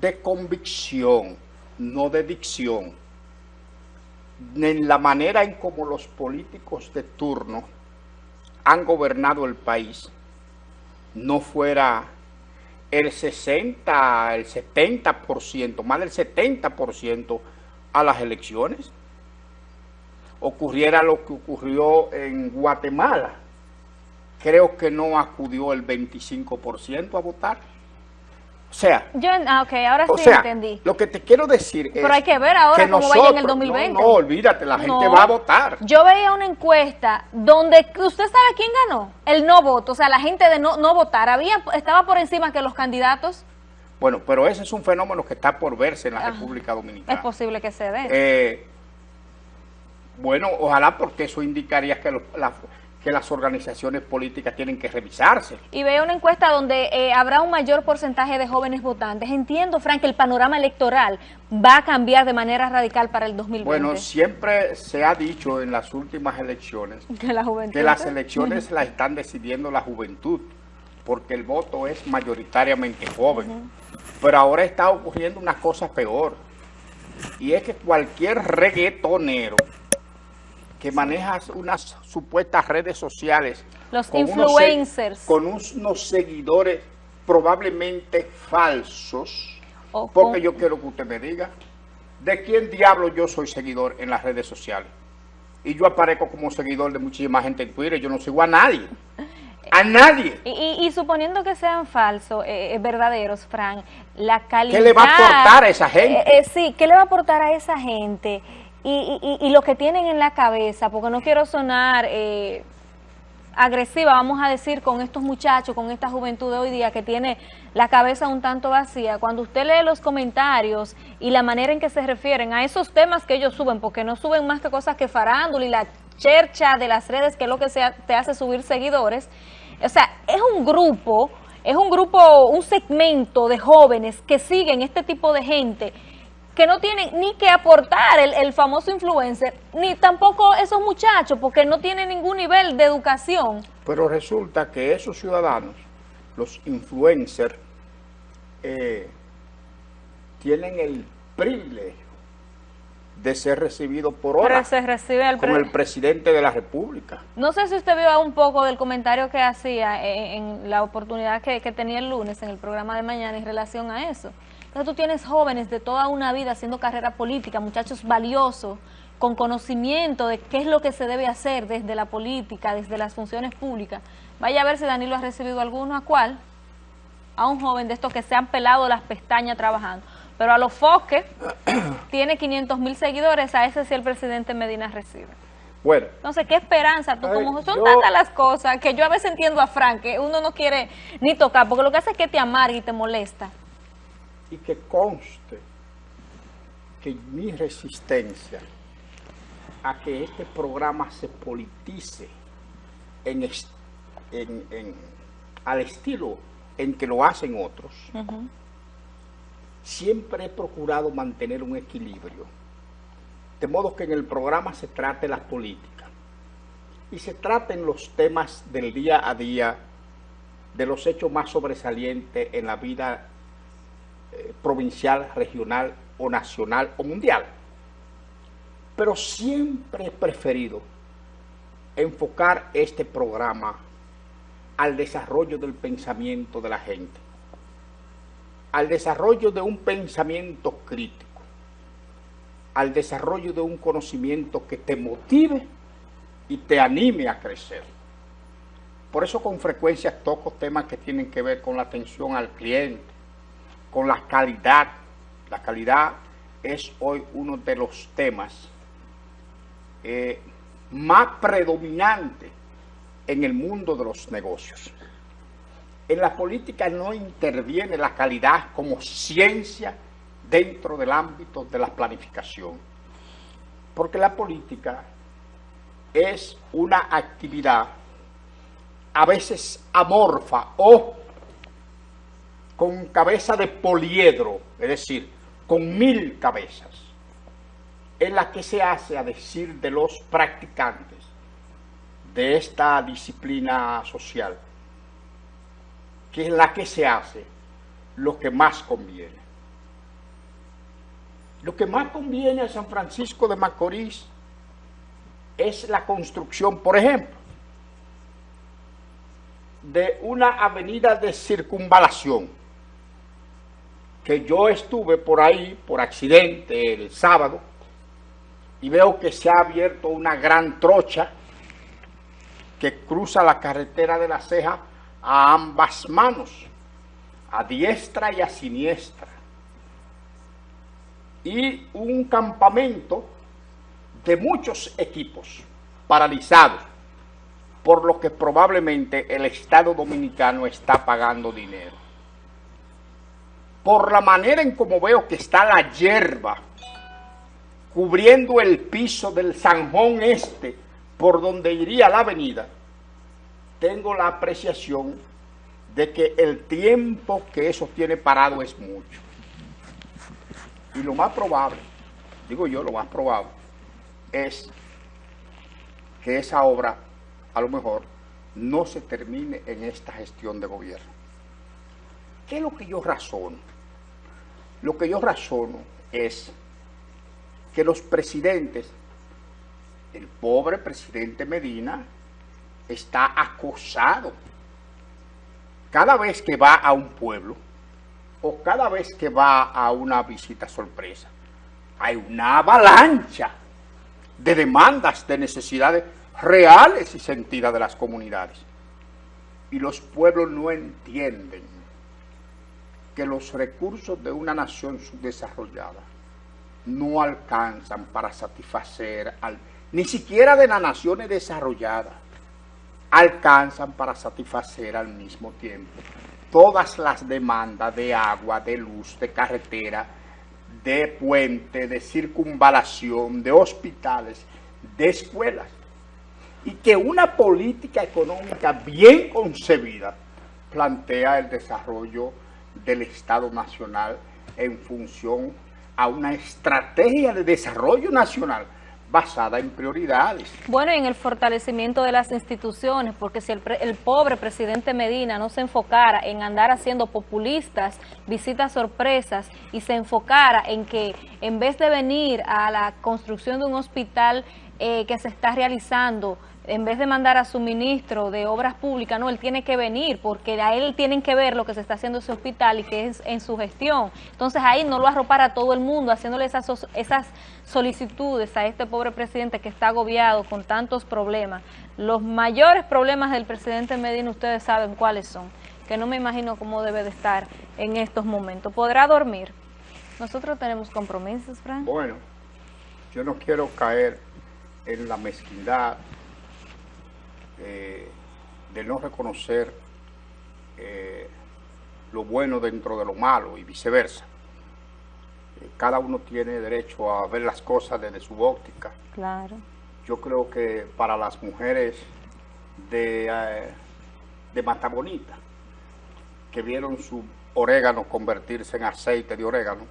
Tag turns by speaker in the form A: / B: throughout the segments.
A: de convicción, no de dicción, en la manera en como los políticos de turno han gobernado el país, no fuera el 60, el 70%, más del 70% a las elecciones. Ocurriera lo que ocurrió en Guatemala. Creo que no acudió el 25% a votar. O sea,
B: yo, ah, okay, ahora
A: o
B: sí
A: sea,
B: entendí.
A: lo que te quiero decir es
B: Pero hay que ver ahora
A: que
B: cómo vaya en el
A: nosotros-
B: 2020.
A: No, no, olvídate, la gente
B: No.
A: va a votar.
B: Yo veía una encuesta donde, ¿usted sabe quién ganó? El no voto, o sea, la gente de no, no votar. Había, estaba por encima que los candidatos.
A: Bueno, pero ese es un fenómeno que está por verse en la
B: Ah,
A: República
B: Es
A: Dominicana.
B: posible que se dé.
A: Eh, bueno, ojalá porque eso indicaría que, los- la- que las organizaciones políticas tienen que revisarse.
B: Y veo una encuesta donde eh, habrá un mayor porcentaje de jóvenes votantes. Entiendo, Frank, que el panorama electoral va a cambiar de manera radical para el 2020.
A: Bueno, siempre se ha dicho en las últimas elecciones
B: que la juventud.
A: que las elecciones las están decidiendo la juventud, porque el voto es mayoritariamente joven. Pero ahora está ocurriendo una cosa peor, y es que cualquier reggaetonero que maneja unas supuestas redes sociales,
B: Los
A: con unos
B: influencers.
A: con unos seguidores probablemente falsos,
B: O
A: porque
B: con-
A: yo quiero que usted me diga, ¿de quién diablo yo soy seguidor en las redes sociales? Y yo aparezco como seguidor de muchísima gente en Twitter, yo no sigo a nadie. A nadie.
B: Y, y- y suponiendo que sean falsos, eh, eh, verdaderos, Fran, la calidad...
A: ¿Qué le va a aportar a esa gente?
B: Eh, eh, sí, ¿qué le va a aportar a esa gente? Y, y- y- lo que tienen en la cabeza, porque no quiero sonar eh, agresiva, vamos a decir, con estos muchachos, con esta juventud de hoy día que tiene la cabeza un tanto vacía. Cuando usted lee los comentarios y la manera en que se refieren a esos temas que ellos suben, porque no suben más que cosas que farándula y la chercha de las redes, que es lo que se te hace subir seguidores. O sea, es un grupo, es un grupo, un segmento de jóvenes que siguen este tipo de gente que no tienen ni que aportar el, el famoso influencer, ni tampoco esos muchachos, porque no tienen ningún nivel de educación.
A: Pero resulta que esos ciudadanos, los influencers, eh, tienen el privilegio de ser recibidos por hora
B: se recibe el
A: el presidente de la República.
B: No sé si usted vio un poco del comentario que hacía en, en la oportunidad que, que tenía el lunes en el programa de mañana en relación a eso. Entonces tú tienes jóvenes de toda una vida haciendo carrera política, muchachos valiosos, con conocimiento de qué es lo que se debe hacer desde la política, desde las funciones públicas. Vaya a ver si Danilo ha recibido alguno, ¿a cuál? A un joven de estos que se han pelado las pestañas trabajando. Pero a los foques tiene 500 mil seguidores, a ese sí el presidente Medina recibe.
A: Bueno,
B: Entonces, ¿qué esperanza? Tú,
A: Ay,
B: como son
A: yo-
B: tantas las cosas que yo a veces entiendo a Frank, que uno no quiere ni tocar, porque lo que hace es que te amarga y te molesta.
A: Y que conste que mi resistencia a que este programa se politice en, es- en- en- al estilo en que lo hacen otros, siempre he procurado mantener un equilibrio, de modo que en el programa se trate la política y se traten los temas del día a día, de los hechos más sobresalientes en la vida eh, provincial, regional o nacional o mundial. Pero siempre he preferido enfocar este programa al desarrollo del pensamiento de la gente, al desarrollo de un pensamiento crítico, al desarrollo de un conocimiento que te motive y te anime a crecer. Por eso con frecuencia toco temas que tienen que ver con la atención al cliente, con la calidad. La calidad es hoy uno de los temas eh, más predominantes en el mundo de los negocios. En la política no interviene la calidad como ciencia dentro del ámbito de la planificación, porque la política es una actividad a veces amorfa o con cabeza de poliedro, es decir, con mil cabezas, en la que se hace, a decir de los practicantes de esta disciplina social, que es la que se hace lo que más conviene. Lo que más conviene a San Francisco de Macorís es la construcción, por ejemplo, de una avenida de circunvalación, que yo estuve por ahí, por accidente, el sábado, y veo que se ha abierto una gran trocha que cruza la carretera de la ceja a ambas manos, a diestra y a siniestra. Y un campamento de muchos equipos paralizados, por lo que probablemente el Estado Dominicano está pagando dinero. Por la manera en como veo que está la hierba cubriendo el piso del Sanjón Este, por donde iría la avenida, tengo la apreciación de que el tiempo que eso tiene parado es mucho. Y lo más probable, digo yo, lo más probable, es que esa obra, a lo mejor, no se termine en esta gestión de gobierno. ¿Qué es lo que yo razono? Lo que yo razono es que los presidentes, el pobre presidente Medina, está acosado cada vez que va a un pueblo o cada vez que va a una visita sorpresa. Hay una avalancha de demandas, de necesidades reales y sentidas de las comunidades. Y los pueblos no entienden que los recursos de una nación subdesarrollada no alcanzan para satisfacer, al, ni siquiera de las naciones desarrolladas, alcanzan para satisfacer al mismo tiempo todas las demandas de agua, de luz, de carretera, de puente, de circunvalación, de hospitales, de escuelas. Y que una política económica bien concebida plantea el desarrollo del Estado Nacional en función a una estrategia de desarrollo nacional basada en prioridades.
B: Bueno, en el fortalecimiento de las instituciones, porque si el, el, pobre presidente Medina no se enfocara en andar haciendo populistas, visitas sorpresas, y se enfocara en que en vez de venir a la construcción de un hospital eh, que se está realizando, en vez de mandar a su ministro de Obras Públicas, no, él tiene que venir, porque a él tienen que ver lo que se está haciendo en ese hospital y que es en su gestión. Entonces ahí no lo arropar a todo el mundo, haciéndole esas, solicitudes a este pobre presidente que está agobiado con tantos problemas. Los mayores problemas del presidente Medina, ustedes saben cuáles son, que no me imagino cómo debe de estar en estos momentos. ¿Podrá dormir? Nosotros tenemos compromisos, Frank.
A: Bueno, yo no quiero caer en la mezquindad eh, de no reconocer eh, lo bueno dentro de lo malo y viceversa. Eh, cada uno tiene derecho a ver las cosas desde su óptica.
B: Claro.
A: Yo creo que para las mujeres de, de Mata Bonita, que vieron su orégano convertirse en aceite de orégano,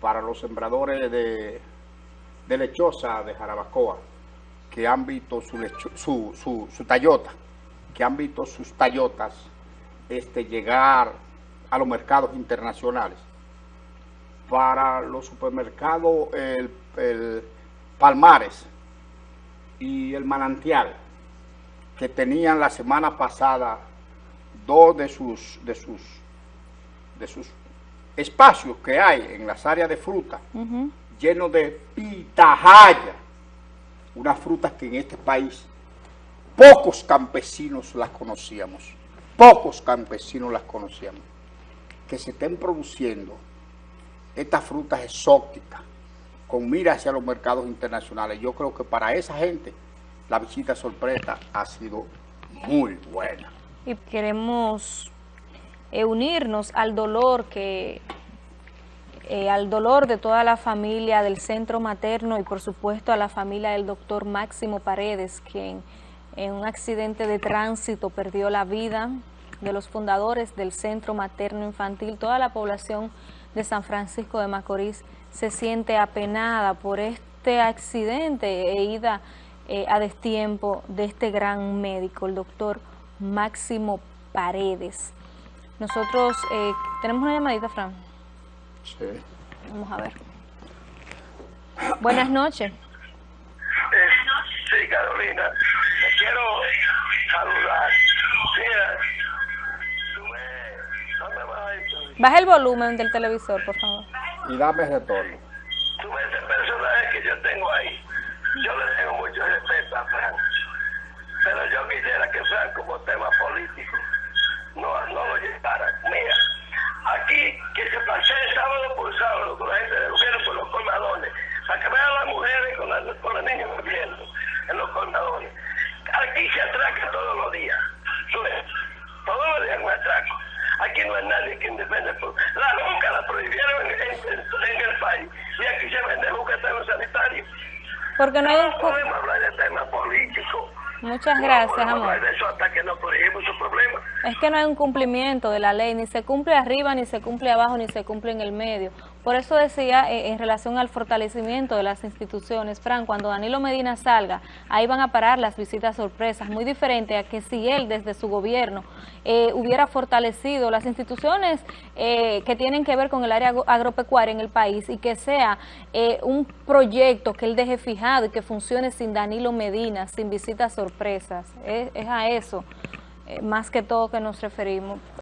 A: para los sembradores de, de lechosa de Jarabacoa, que han visto su, su, su, su tallota, que han visto sus tallotas este, llegar a los mercados internacionales. Para los supermercados, el, el Palmares y el Manantial, que tenían la semana pasada dos de sus, de sus, de sus espacios que hay en las áreas de fruta, uh -huh. llenos de pitajaya, unas frutas que en este país pocos campesinos las conocíamos, pocos campesinos las conocíamos, que se estén produciendo estas frutas exóticas con mira hacia los mercados internacionales. Yo creo que para esa gente la visita sorpresa ha sido muy buena.
B: Y queremos eh, unirnos al dolor que eh, al dolor de toda la familia del centro materno y por supuesto a la familia del doctor Máximo Paredes, quien en un accidente de tránsito perdió la vida, de los fundadores del centro materno infantil, toda la población de San Francisco de Macorís se siente apenada por este accidente e ida eh, a destiempo de este gran médico, el doctor Máximo Paredes. Nosotros eh, tenemos una llamadita, Fran.
A: Sí.
B: Vamos a ver. Buenas noches.
C: Eh, sí, Carolina, te quiero saludar. Mira, tú ¿dónde vas esto?
B: Baja el volumen del televisor, por favor.
A: Y dame retorno.
C: Tú ves ese personaje que yo tengo ahí. Yo le tengo mucho respeto a Frank. Pero yo quisiera que Frank como tema político no, no lo llevara. Mira, aquí que se pasee sábado por sábado con la gente del gobierno por los colmadones, para que vean las mujeres con, la, con los niños viviendo en los colmadones. Aquí se atraca todos los días. Tú ves, todos los días un atraco. Aquí no hay nadie que defiende. por- La juca la prohibieron en, en- en el país y aquí se vende juca en los sanitarios.
B: Porque no hay un...
C: No
B: cu-
C: podemos hablar de temas políticos.
B: Muchas gracias, amor.
C: eso hasta que no.
B: Es que no hay un cumplimiento de la ley, ni se cumple arriba, ni se cumple abajo, ni se cumple en el medio. Por eso decía eh, en relación al fortalecimiento de las instituciones, Fran, cuando Danilo Medina salga, ahí van a parar las visitas sorpresas, muy diferente a que si él desde su gobierno eh, hubiera fortalecido las instituciones eh, que tienen que ver con el área agro- agropecuaria en el país y que sea eh, un proyecto que él deje fijado y que funcione sin Danilo Medina, sin visitas sorpresas. Es, es a eso eh, más que todo que nos referimos.